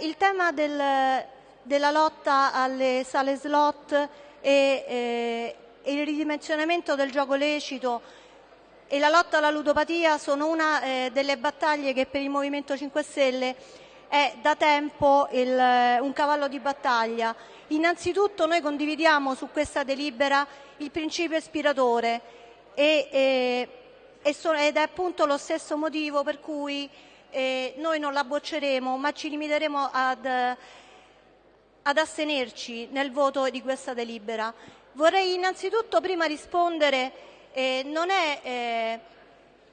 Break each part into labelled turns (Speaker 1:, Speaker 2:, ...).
Speaker 1: il tema del, della lotta alle sale slot e, eh, il ridimensionamento del gioco lecito e la lotta alla ludopatia sono una eh, delle battaglie che per il Movimento 5 Stelle è da tempo il, un cavallo di battaglia. Innanzitutto noi condividiamo su questa delibera il principio ispiratore e, e, ed è appunto lo stesso motivo per cui eh, noi non la bocceremo ma ci limiteremo ad, ad astenerci nel voto di questa delibera. Vorrei innanzitutto prima rispondere, eh, non, è, eh,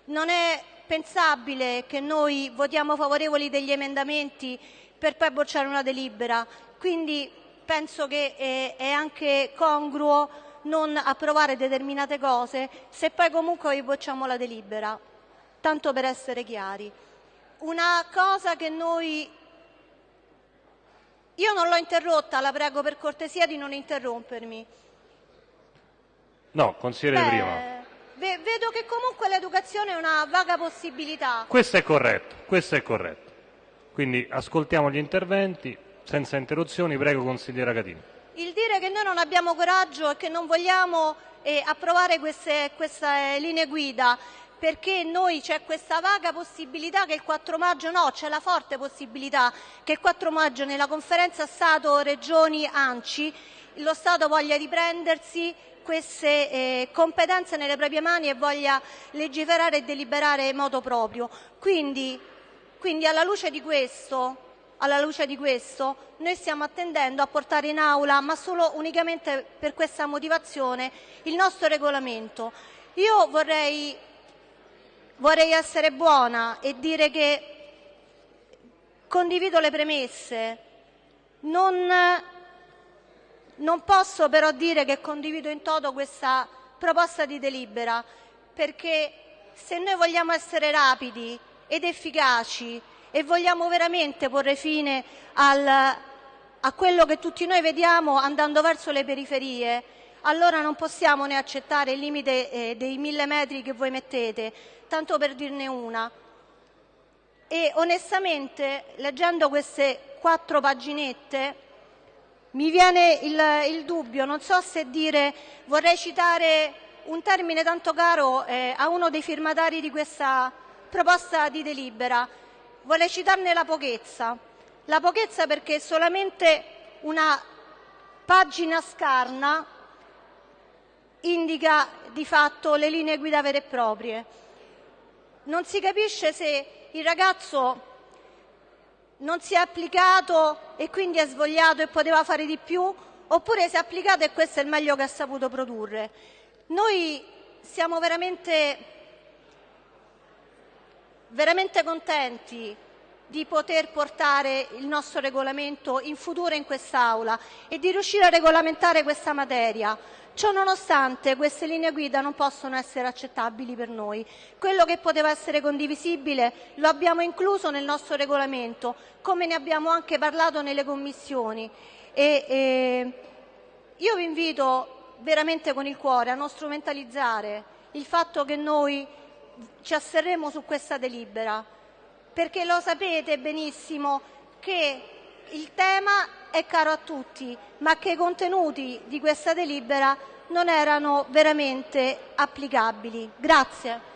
Speaker 1: non è pensabile che noi votiamo favorevoli degli emendamenti per poi bocciare una delibera, quindi penso che eh, è anche congruo non approvare determinate cose se poi comunque bocciamo la delibera, tanto per essere chiari. Una cosa che noi... Io non l'ho interrotta, la prego per cortesia di non interrompermi.
Speaker 2: No, consigliere prima.
Speaker 1: Vedo che comunque l'educazione è una vaga possibilità.
Speaker 2: Questo è corretto, questo è corretto. Quindi ascoltiamo gli interventi senza interruzioni. Prego, consigliera Catini.
Speaker 1: Il dire che noi non abbiamo coraggio e che non vogliamo eh, approvare queste, queste linee guida perché noi c'è questa vaga possibilità che il 4 maggio, no, c'è la forte possibilità che il 4 maggio nella conferenza Stato-Regioni-Anci lo Stato voglia riprendersi queste eh, competenze nelle proprie mani e voglia legiferare e deliberare in modo proprio. Quindi, quindi alla, luce questo, alla luce di questo noi stiamo attendendo a portare in aula, ma solo unicamente per questa motivazione, il nostro regolamento. Io vorrei, vorrei essere buona e dire che condivido le premesse, non non posso però dire che condivido in toto questa proposta di delibera, perché se noi vogliamo essere rapidi ed efficaci e vogliamo veramente porre fine al, a quello che tutti noi vediamo andando verso le periferie, allora non possiamo ne accettare il limite eh, dei mille metri che voi mettete, tanto per dirne una. E onestamente, leggendo queste quattro paginette, mi viene il, il dubbio, non so se dire, vorrei citare un termine tanto caro eh, a uno dei firmatari di questa proposta di delibera, vorrei citarne la pochezza. La pochezza perché solamente una pagina scarna indica di fatto le linee guida vere e proprie. Non si capisce se il ragazzo non si è applicato e quindi è svogliato e poteva fare di più, oppure si è applicato e questo è il meglio che ha saputo produrre. Noi siamo veramente, veramente contenti di poter portare il nostro regolamento in futuro in quest'Aula e di riuscire a regolamentare questa materia. Ciò nonostante queste linee guida non possono essere accettabili per noi. Quello che poteva essere condivisibile lo abbiamo incluso nel nostro regolamento, come ne abbiamo anche parlato nelle commissioni. E, e io vi invito veramente con il cuore a non strumentalizzare il fatto che noi ci asserremo su questa delibera, perché lo sapete benissimo che il tema è caro a tutti, ma che i contenuti di questa delibera non erano veramente applicabili. Grazie.